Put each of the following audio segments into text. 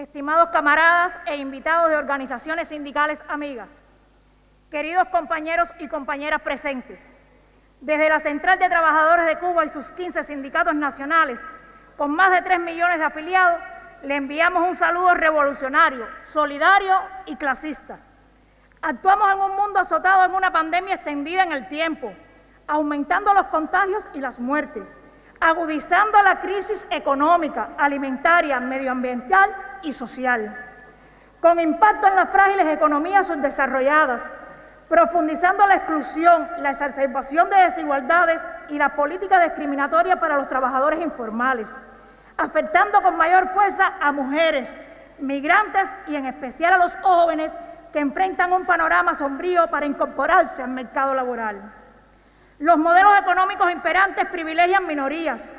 estimados camaradas e invitados de organizaciones sindicales amigas, queridos compañeros y compañeras presentes, desde la Central de Trabajadores de Cuba y sus 15 sindicatos nacionales, con más de 3 millones de afiliados, le enviamos un saludo revolucionario, solidario y clasista. Actuamos en un mundo azotado en una pandemia extendida en el tiempo, aumentando los contagios y las muertes, agudizando la crisis económica, alimentaria, medioambiental y social, con impacto en las frágiles economías subdesarrolladas, profundizando la exclusión, la exacerbación de desigualdades y la política discriminatoria para los trabajadores informales, afectando con mayor fuerza a mujeres, migrantes y en especial a los jóvenes que enfrentan un panorama sombrío para incorporarse al mercado laboral. Los modelos económicos imperantes privilegian minorías,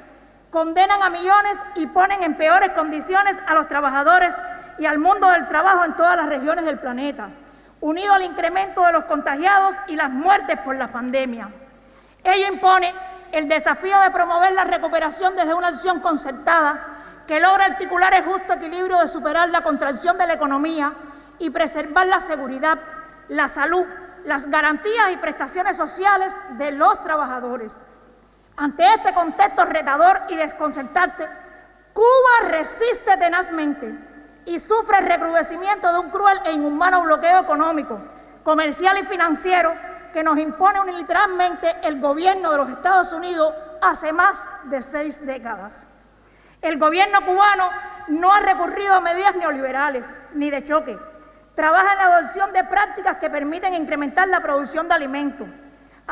condenan a millones y ponen en peores condiciones a los trabajadores y al mundo del trabajo en todas las regiones del planeta, unido al incremento de los contagiados y las muertes por la pandemia. Ello impone el desafío de promover la recuperación desde una acción concertada que logra articular el justo equilibrio de superar la contracción de la economía y preservar la seguridad, la salud, las garantías y prestaciones sociales de los trabajadores. Ante este contexto retador y desconcertante, Cuba resiste tenazmente y sufre el recrudecimiento de un cruel e inhumano bloqueo económico, comercial y financiero que nos impone unilateralmente el gobierno de los Estados Unidos hace más de seis décadas. El gobierno cubano no ha recurrido a medidas neoliberales ni de choque, Trabaja en la adopción de prácticas que permiten incrementar la producción de alimentos,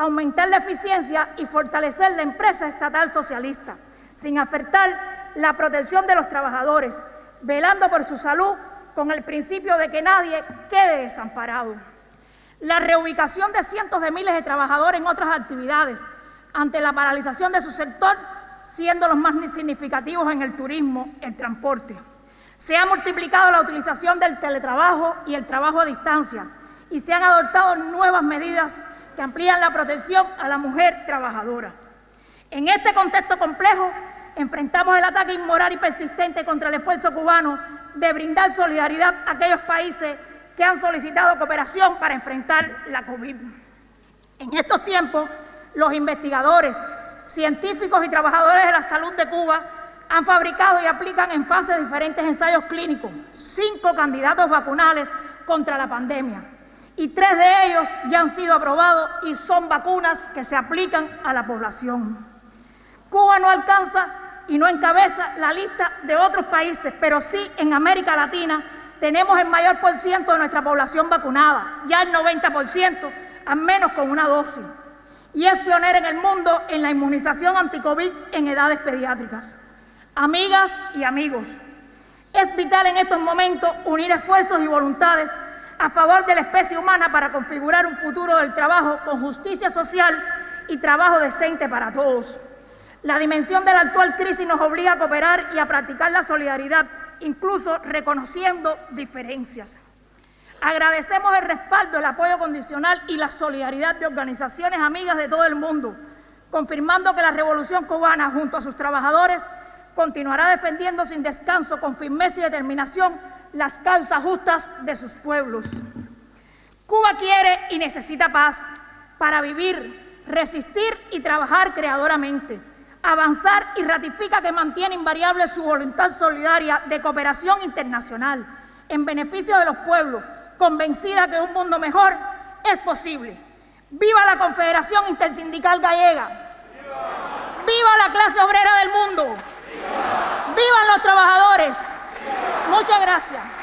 aumentar la eficiencia y fortalecer la empresa estatal socialista, sin afectar la protección de los trabajadores, velando por su salud con el principio de que nadie quede desamparado. La reubicación de cientos de miles de trabajadores en otras actividades ante la paralización de su sector, siendo los más significativos en el turismo, el transporte. Se ha multiplicado la utilización del teletrabajo y el trabajo a distancia y se han adoptado nuevas medidas que amplían la protección a la mujer trabajadora. En este contexto complejo, enfrentamos el ataque inmoral y persistente contra el esfuerzo cubano de brindar solidaridad a aquellos países que han solicitado cooperación para enfrentar la COVID. En estos tiempos, los investigadores, científicos y trabajadores de la salud de Cuba han fabricado y aplican en fases diferentes ensayos clínicos cinco candidatos vacunales contra la pandemia y tres de ellos ya han sido aprobados y son vacunas que se aplican a la población. Cuba no alcanza y no encabeza la lista de otros países, pero sí en América Latina tenemos el mayor por ciento de nuestra población vacunada, ya el 90%, al menos con una dosis. Y es pionera en el mundo en la inmunización anticovid en edades pediátricas. Amigas y amigos, es vital en estos momentos unir esfuerzos y voluntades a favor de la especie humana para configurar un futuro del trabajo con justicia social y trabajo decente para todos. La dimensión de la actual crisis nos obliga a cooperar y a practicar la solidaridad, incluso reconociendo diferencias. Agradecemos el respaldo, el apoyo condicional y la solidaridad de organizaciones amigas de todo el mundo, confirmando que la revolución cubana, junto a sus trabajadores, continuará defendiendo sin descanso, con firmeza y determinación, las causas justas de sus pueblos. Cuba quiere y necesita paz para vivir, resistir y trabajar creadoramente, avanzar y ratifica que mantiene invariable su voluntad solidaria de cooperación internacional en beneficio de los pueblos, convencida que un mundo mejor es posible. ¡Viva la Confederación Intersindical Gallega! ¡Viva la clase obrera del mundo! ¡Vivan los trabajadores! Gracias.